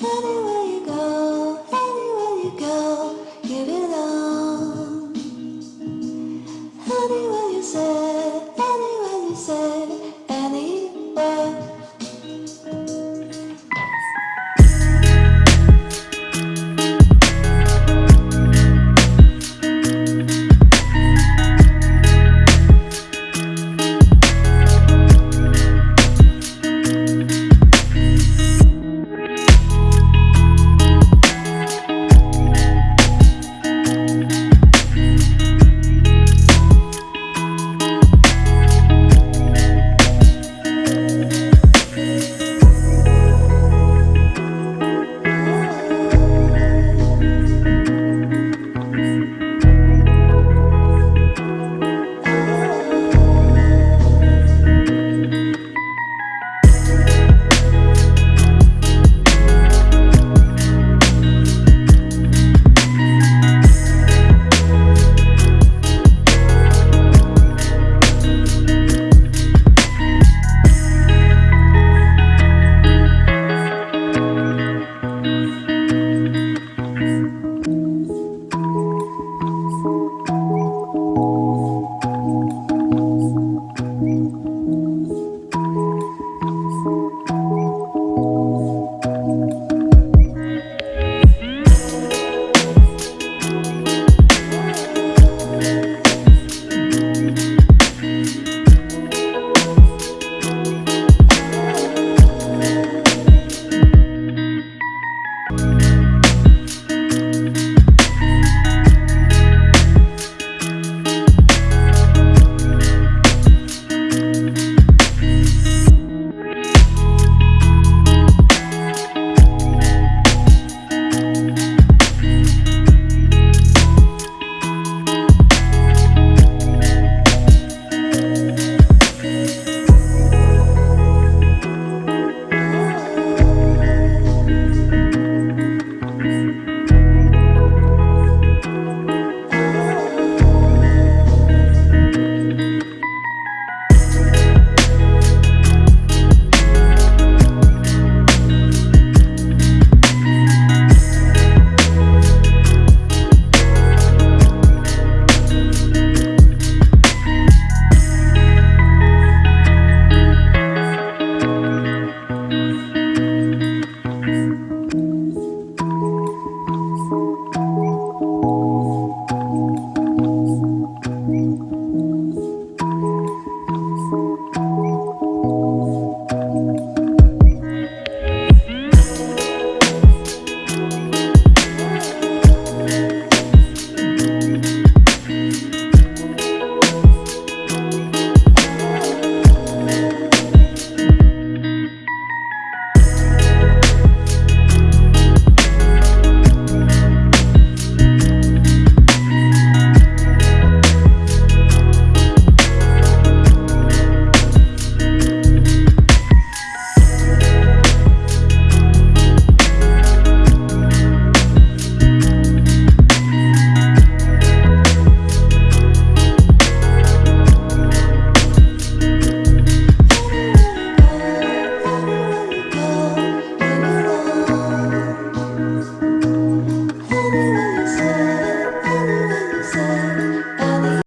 Anyway.